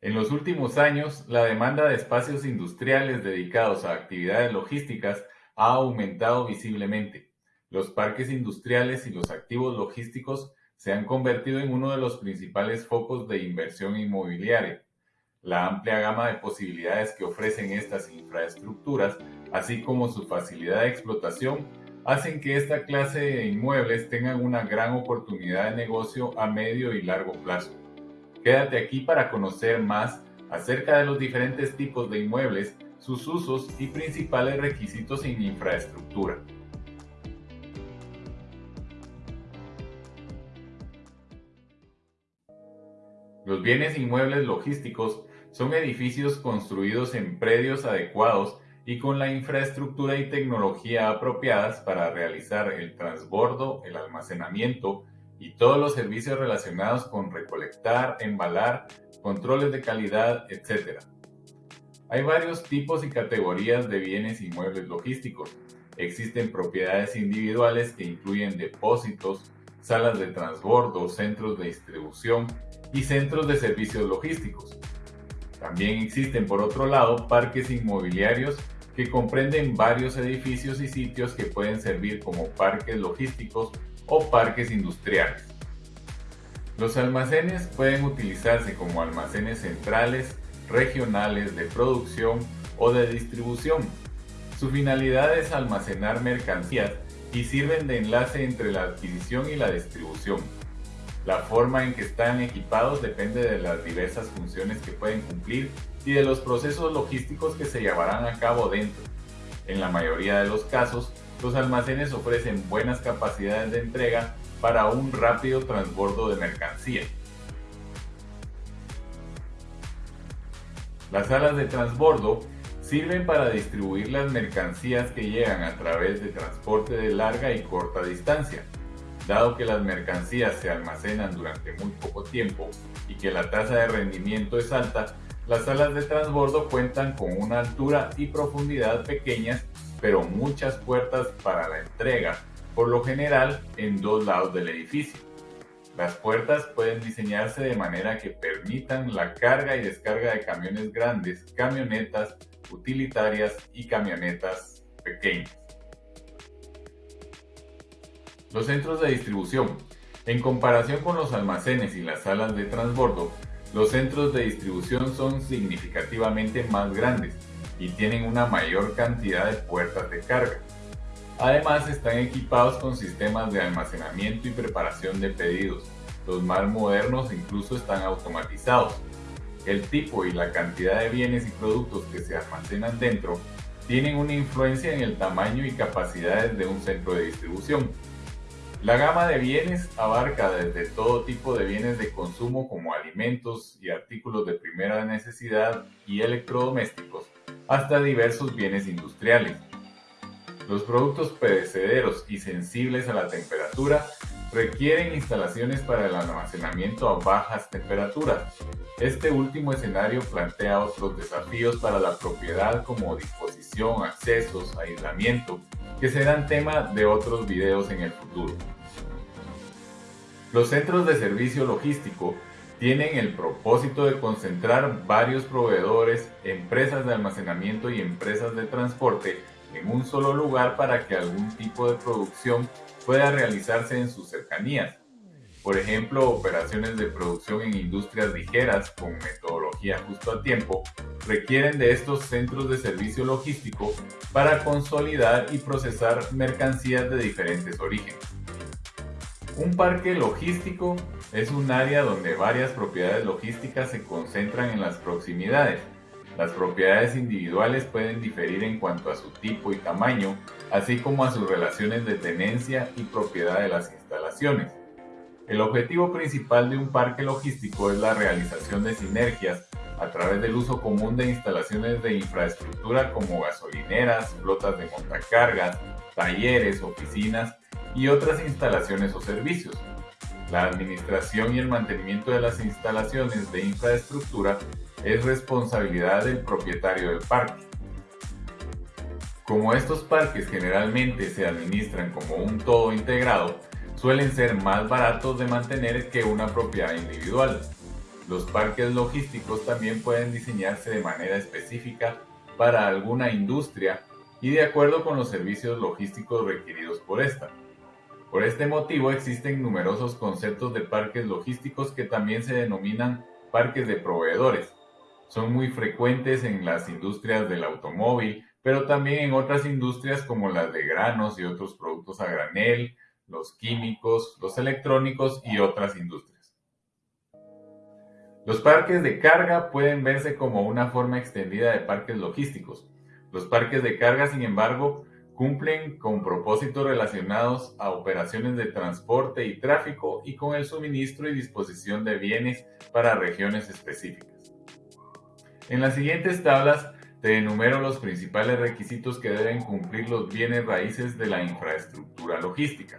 En los últimos años, la demanda de espacios industriales dedicados a actividades logísticas ha aumentado visiblemente. Los parques industriales y los activos logísticos se han convertido en uno de los principales focos de inversión inmobiliaria. La amplia gama de posibilidades que ofrecen estas infraestructuras, así como su facilidad de explotación, hacen que esta clase de inmuebles tengan una gran oportunidad de negocio a medio y largo plazo. Quédate aquí para conocer más acerca de los diferentes tipos de inmuebles, sus usos y principales requisitos en infraestructura. Los bienes inmuebles logísticos son edificios construidos en predios adecuados y con la infraestructura y tecnología apropiadas para realizar el transbordo, el almacenamiento, y todos los servicios relacionados con recolectar, embalar, controles de calidad, etc. Hay varios tipos y categorías de bienes inmuebles logísticos. Existen propiedades individuales que incluyen depósitos, salas de transbordo, centros de distribución y centros de servicios logísticos. También existen, por otro lado, parques inmobiliarios que comprenden varios edificios y sitios que pueden servir como parques logísticos o parques industriales. Los almacenes pueden utilizarse como almacenes centrales, regionales, de producción o de distribución. Su finalidad es almacenar mercancías y sirven de enlace entre la adquisición y la distribución. La forma en que están equipados depende de las diversas funciones que pueden cumplir y de los procesos logísticos que se llevarán a cabo dentro. En la mayoría de los casos, los almacenes ofrecen buenas capacidades de entrega para un rápido transbordo de mercancía. Las salas de transbordo sirven para distribuir las mercancías que llegan a través de transporte de larga y corta distancia. Dado que las mercancías se almacenan durante muy poco tiempo y que la tasa de rendimiento es alta, las salas de transbordo cuentan con una altura y profundidad pequeñas pero muchas puertas para la entrega, por lo general en dos lados del edificio. Las puertas pueden diseñarse de manera que permitan la carga y descarga de camiones grandes, camionetas utilitarias y camionetas pequeñas. Los centros de distribución. En comparación con los almacenes y las salas de transbordo, los centros de distribución son significativamente más grandes y tienen una mayor cantidad de puertas de carga. Además están equipados con sistemas de almacenamiento y preparación de pedidos. Los más modernos incluso están automatizados. El tipo y la cantidad de bienes y productos que se almacenan dentro tienen una influencia en el tamaño y capacidades de un centro de distribución. La gama de bienes abarca desde todo tipo de bienes de consumo como alimentos y artículos de primera necesidad y electrodomésticos, hasta diversos bienes industriales. Los productos perecederos y sensibles a la temperatura requieren instalaciones para el almacenamiento a bajas temperaturas. Este último escenario plantea otros desafíos para la propiedad como disposición, accesos, aislamiento, que serán tema de otros videos en el futuro. Los centros de servicio logístico tienen el propósito de concentrar varios proveedores, empresas de almacenamiento y empresas de transporte en un solo lugar para que algún tipo de producción pueda realizarse en sus cercanías. Por ejemplo, operaciones de producción en industrias ligeras con metodología justo a tiempo requieren de estos centros de servicio logístico para consolidar y procesar mercancías de diferentes orígenes. Un parque logístico es un área donde varias propiedades logísticas se concentran en las proximidades. Las propiedades individuales pueden diferir en cuanto a su tipo y tamaño, así como a sus relaciones de tenencia y propiedad de las instalaciones. El objetivo principal de un parque logístico es la realización de sinergias a través del uso común de instalaciones de infraestructura como gasolineras, flotas de montacargas, talleres, oficinas y otras instalaciones o servicios. La administración y el mantenimiento de las instalaciones de infraestructura es responsabilidad del propietario del parque. Como estos parques generalmente se administran como un todo integrado, suelen ser más baratos de mantener que una propiedad individual. Los parques logísticos también pueden diseñarse de manera específica para alguna industria y de acuerdo con los servicios logísticos requeridos por esta. Por este motivo existen numerosos conceptos de parques logísticos que también se denominan parques de proveedores. Son muy frecuentes en las industrias del automóvil, pero también en otras industrias como las de granos y otros productos a granel, los químicos, los electrónicos y otras industrias. Los parques de carga pueden verse como una forma extendida de parques logísticos. Los parques de carga, sin embargo, cumplen con propósitos relacionados a operaciones de transporte y tráfico y con el suministro y disposición de bienes para regiones específicas. En las siguientes tablas te enumero los principales requisitos que deben cumplir los bienes raíces de la infraestructura logística.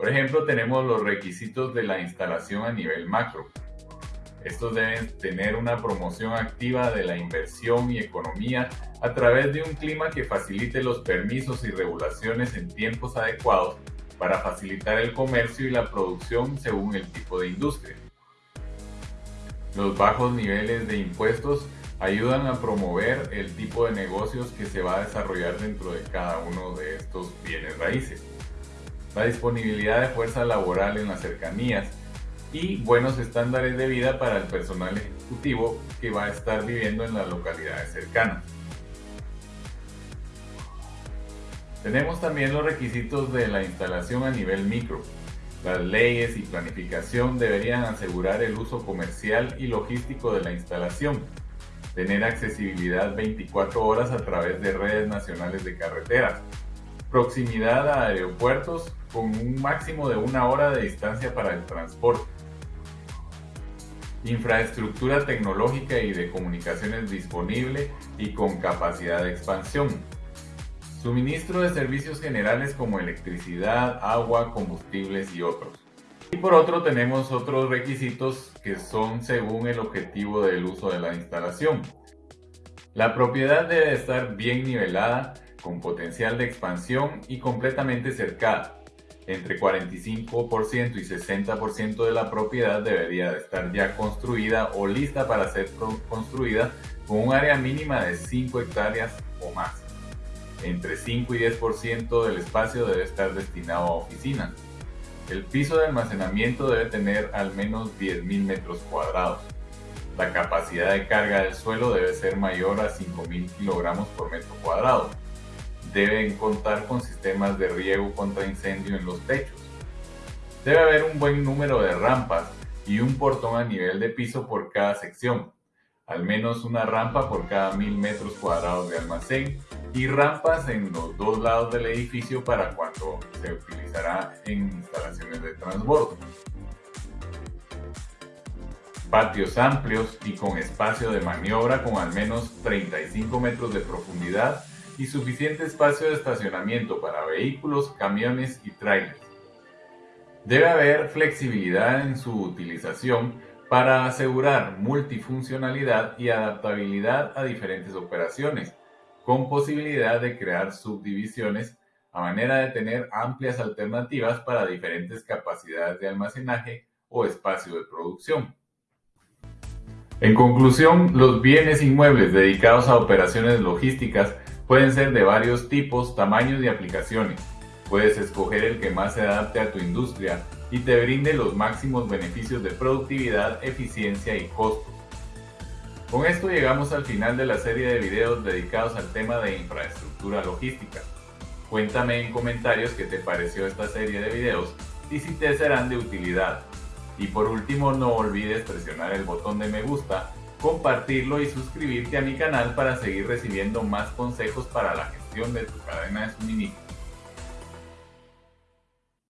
Por ejemplo, tenemos los requisitos de la instalación a nivel macro. Estos deben tener una promoción activa de la inversión y economía a través de un clima que facilite los permisos y regulaciones en tiempos adecuados para facilitar el comercio y la producción según el tipo de industria. Los bajos niveles de impuestos ayudan a promover el tipo de negocios que se va a desarrollar dentro de cada uno de estos bienes raíces. La disponibilidad de fuerza laboral en las cercanías y buenos estándares de vida para el personal ejecutivo que va a estar viviendo en las localidades cercanas. Tenemos también los requisitos de la instalación a nivel micro. Las leyes y planificación deberían asegurar el uso comercial y logístico de la instalación, tener accesibilidad 24 horas a través de redes nacionales de carreteras, proximidad a aeropuertos con un máximo de una hora de distancia para el transporte, infraestructura tecnológica y de comunicaciones disponible y con capacidad de expansión, suministro de servicios generales como electricidad, agua, combustibles y otros. Y por otro tenemos otros requisitos que son según el objetivo del uso de la instalación. La propiedad debe estar bien nivelada, con potencial de expansión y completamente cercada. Entre 45% y 60% de la propiedad debería estar ya construida o lista para ser construida con un área mínima de 5 hectáreas o más. Entre 5 y 10% del espacio debe estar destinado a oficinas el piso de almacenamiento debe tener al menos 10.000 metros cuadrados. La capacidad de carga del suelo debe ser mayor a 5.000 kilogramos por metro cuadrado. Deben contar con sistemas de riego contra incendio en los techos. Debe haber un buen número de rampas y un portón a nivel de piso por cada sección, al menos una rampa por cada 1.000 metros cuadrados de almacén y rampas en los dos lados del edificio para cuando se utilizará en instalaciones de transbordo. Patios amplios y con espacio de maniobra con al menos 35 metros de profundidad y suficiente espacio de estacionamiento para vehículos, camiones y trailers. Debe haber flexibilidad en su utilización para asegurar multifuncionalidad y adaptabilidad a diferentes operaciones, con posibilidad de crear subdivisiones a manera de tener amplias alternativas para diferentes capacidades de almacenaje o espacio de producción. En conclusión, los bienes inmuebles dedicados a operaciones logísticas pueden ser de varios tipos, tamaños y aplicaciones. Puedes escoger el que más se adapte a tu industria y te brinde los máximos beneficios de productividad, eficiencia y costo. Con esto llegamos al final de la serie de videos dedicados al tema de infraestructura logística. Cuéntame en comentarios qué te pareció esta serie de videos y si te serán de utilidad. Y por último no olvides presionar el botón de me gusta, compartirlo y suscribirte a mi canal para seguir recibiendo más consejos para la gestión de tu cadena de suministro.